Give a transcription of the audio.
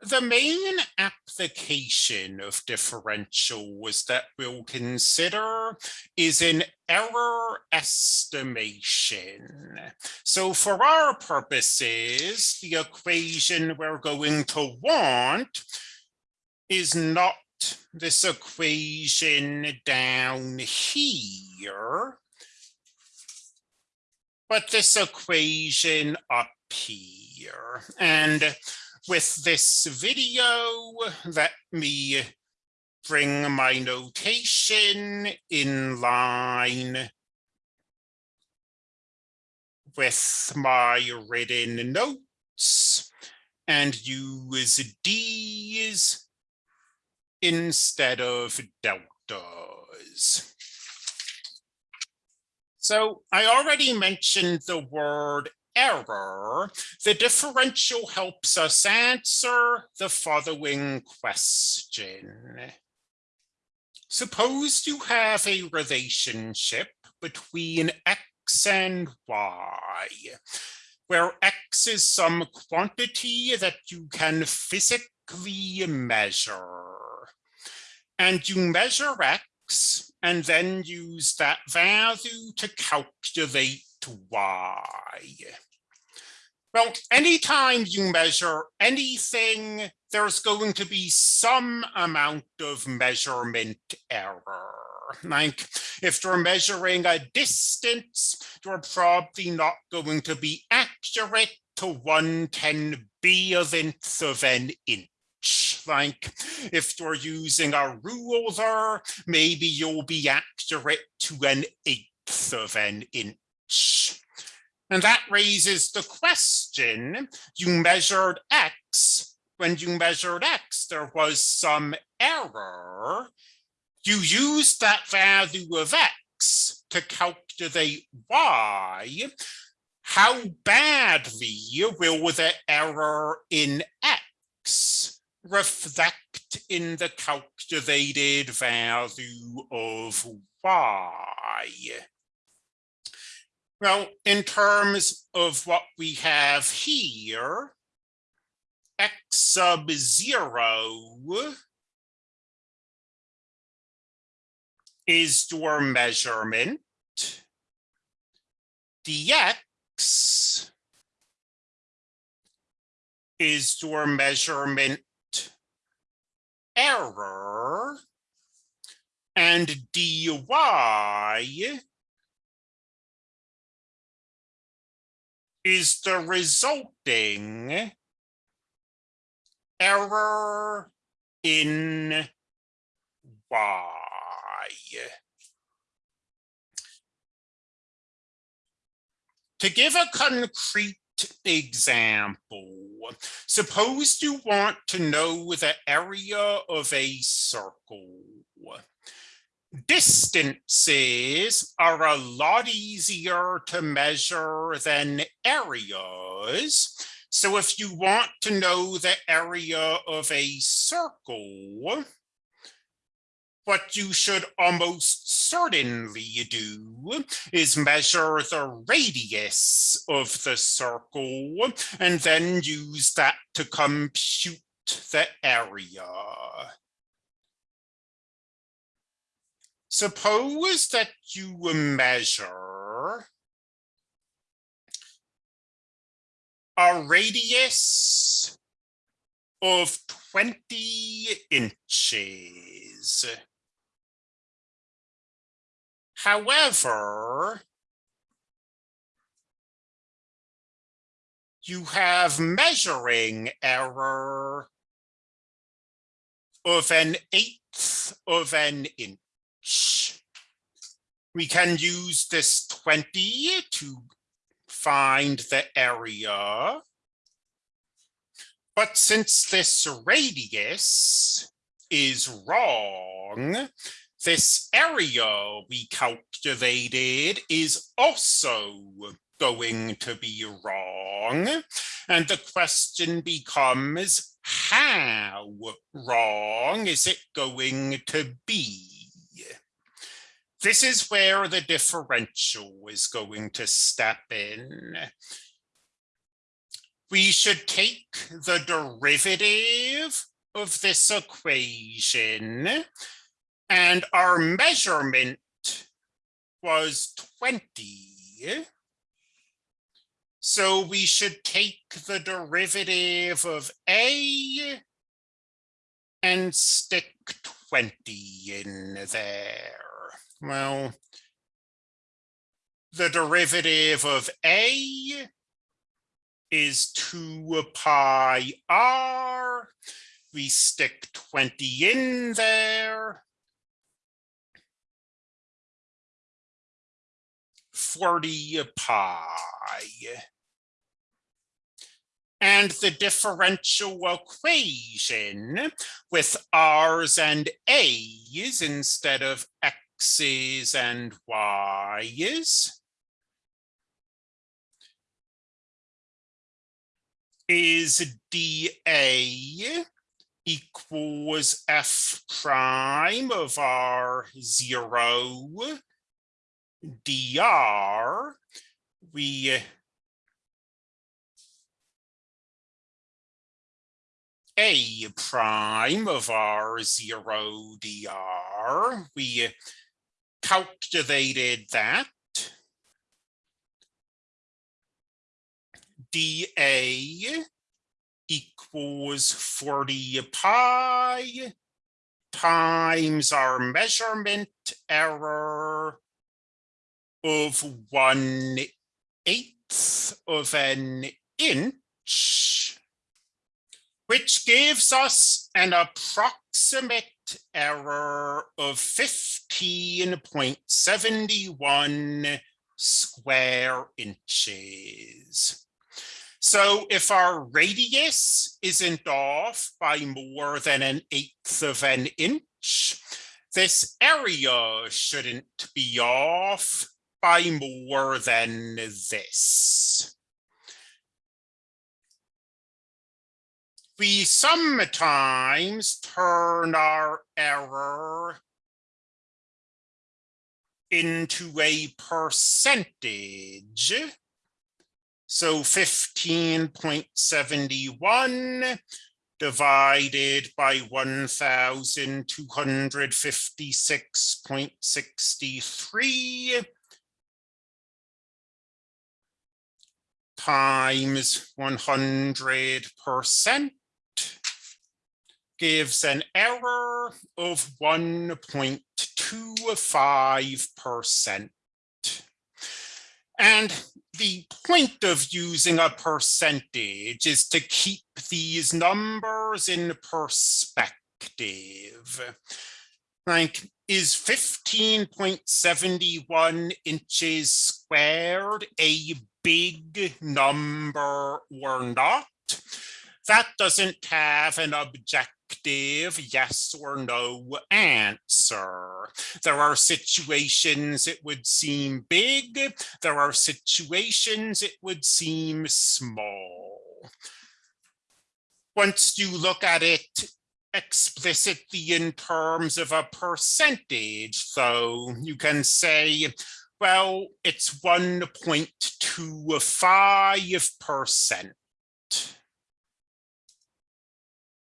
The main application of differentials that we'll consider is in error estimation. So for our purposes, the equation we're going to want is not this equation down here, but this equation up here. And with this video, let me bring my notation in line with my written notes and use D's instead of deltas. So I already mentioned the word error, the differential helps us answer the following question. Suppose you have a relationship between x and y, where x is some quantity that you can physically measure. And you measure x and then use that value to calculate y. Well, anytime you measure anything, there's going to be some amount of measurement error. Like if you're measuring a distance, you're probably not going to be accurate to 110 billionths of an inch. Like if you're using a ruler, maybe you'll be accurate to an eighth of an inch. And that raises the question, you measured X, when you measured X, there was some error. You used that value of X to calculate Y. How badly will the error in X reflect in the calculated value of Y? Well, in terms of what we have here, x sub zero is your measurement. dx is your measurement error. And dy is the resulting error in Y. To give a concrete example, suppose you want to know the area of a circle distances are a lot easier to measure than areas. So if you want to know the area of a circle, what you should almost certainly do is measure the radius of the circle and then use that to compute the area. Suppose that you measure a radius of 20 inches. However, you have measuring error of an eighth of an inch. We can use this 20 to find the area. But since this radius is wrong, this area we calculated is also going to be wrong. And the question becomes, how wrong is it going to be? This is where the differential is going to step in. we should take the derivative of this equation and our measurement was 20. So we should take the derivative of A and stick 20 in there. Well, the derivative of A is 2 pi r. We stick 20 in there. 40 pi. And the differential equation with r's and a's instead of x's and y's is dA equals f prime of r zero dr. We a prime of r zero dr. We calculated that dA equals 40 pi times our measurement error of one eighth of an inch, which gives us an approximate error of 15.71 square inches. So if our radius isn't off by more than an eighth of an inch, this area shouldn't be off by more than this. We sometimes turn our error into a percentage. So 15.71 divided by 1,256.63 times 100% gives an error of 1.25%. And the point of using a percentage is to keep these numbers in perspective. Like, is 15.71 inches squared a big number or not? That doesn't have an objective yes or no answer. There are situations it would seem big. There are situations it would seem small. Once you look at it explicitly in terms of a percentage, though, you can say, well, it's 1.25%.